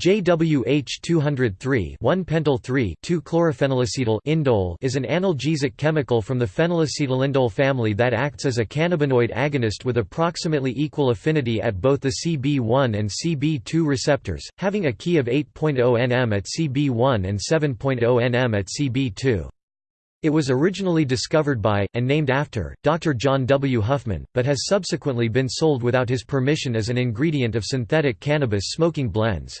JWH203 1-pentyl 2-chlorophenylacetyl indole is an analgesic chemical from the phenylacetylindole family that acts as a cannabinoid agonist with approximately equal affinity at both the CB1 and CB2 receptors, having a key of 8.0 nm at CB1 and 7.0 nm at CB2. It was originally discovered by, and named after, Dr. John W. Huffman, but has subsequently been sold without his permission as an ingredient of synthetic cannabis smoking blends.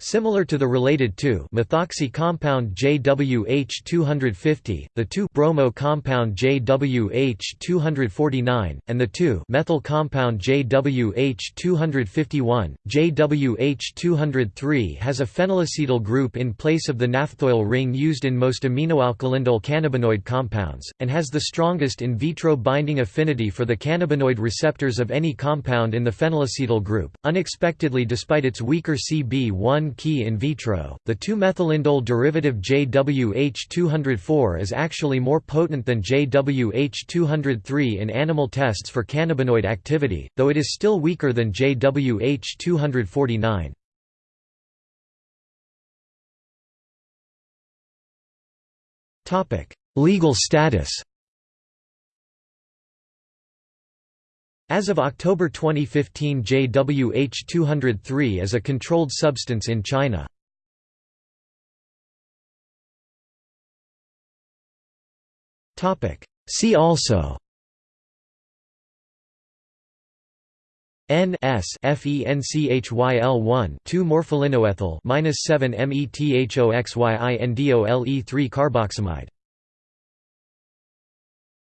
Similar to the related 2-methoxy compound JWH250, the 2-bromo compound JWH249, and the 2-methyl compound JWH251, JWH203 has a phenylacetyl group in place of the naphthoyl ring used in most aminoalkylindole cannabinoid compounds, and has the strongest in vitro binding affinity for the cannabinoid receptors of any compound in the phenylacetyl group, unexpectedly despite its weaker CB1 key in vitro. The 2-methylindole derivative JWH204 is actually more potent than JWH203 in animal tests for cannabinoid activity, though it is still weaker than JWH249. Topic: Legal status. As of October 2015 JWH203 is a controlled substance in China. Topic See also N S F E N C H Y L one 2 morpholinoethyl minus 7 methoxyindole 3 carboxamide